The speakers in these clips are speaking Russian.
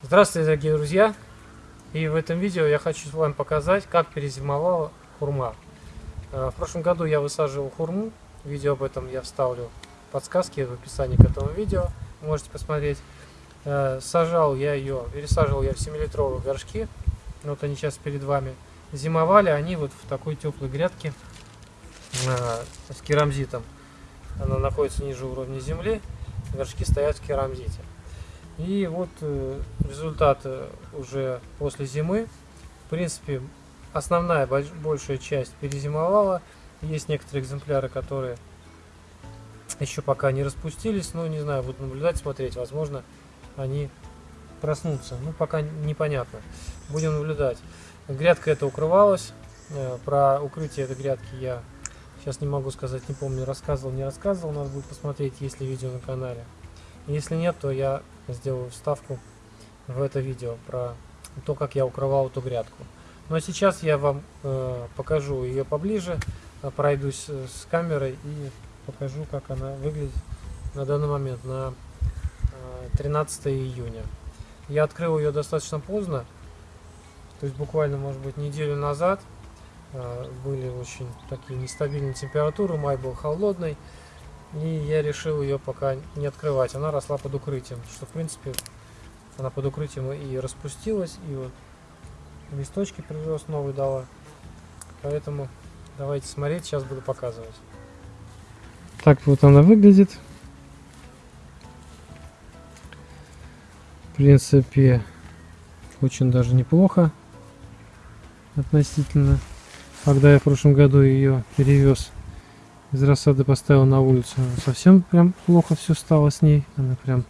Здравствуйте, дорогие друзья! И в этом видео я хочу вам показать, как перезимовала хурма. Э, в прошлом году я высаживал хурму. Видео об этом я вставлю подсказки в описании к этому видео. Можете посмотреть. Э, сажал я ее, пересаживал я в 7-литровые горшки. Вот они сейчас перед вами. Зимовали они вот в такой теплой грядке э, с керамзитом. Она находится ниже уровня земли. Горшки стоят в керамзите. И вот э, результат уже после зимы. В принципе, основная большая часть перезимовала. Есть некоторые экземпляры, которые еще пока не распустились. Но не знаю, буду наблюдать, смотреть. Возможно, они проснутся. Ну, пока непонятно. Будем наблюдать. Грядка эта укрывалась. Э, про укрытие этой грядки я сейчас не могу сказать, не помню, рассказывал, не рассказывал. Надо будет посмотреть, есть ли видео на канале. Если нет, то я сделаю вставку в это видео про то, как я укрывал эту грядку. Ну а сейчас я вам э, покажу ее поближе, э, пройдусь э, с камерой и покажу, как она выглядит на данный момент, на э, 13 июня. Я открыл ее достаточно поздно, то есть буквально, может быть, неделю назад. Э, были очень такие нестабильные температуры, май был холодный. И я решил ее пока не открывать. Она росла под укрытием. Что в принципе она под укрытием и распустилась. И вот листочки прирост новый дала. Поэтому давайте смотреть. Сейчас буду показывать. Так вот она выглядит. В принципе, очень даже неплохо относительно. Когда я в прошлом году ее перевез из рассады поставил на улицу. Совсем прям плохо все стало с ней. Она прям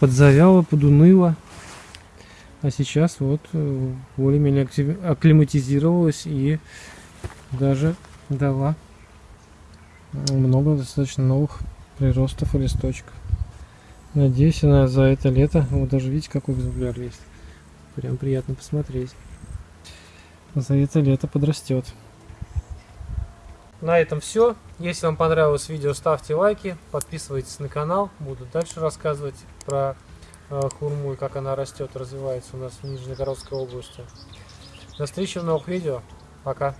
подзавяла, подуныла. А сейчас вот э, более-менее акклиматизировалась и даже дала много достаточно новых приростов и листочков. Надеюсь, она за это лето, вот даже видите, какой экземпляр есть. Прям приятно посмотреть. За это лето подрастет. На этом все. Если вам понравилось видео, ставьте лайки, подписывайтесь на канал. Буду дальше рассказывать про э, хурму и как она растет, развивается у нас в Нижнегородской области. До встречи в новых видео. Пока.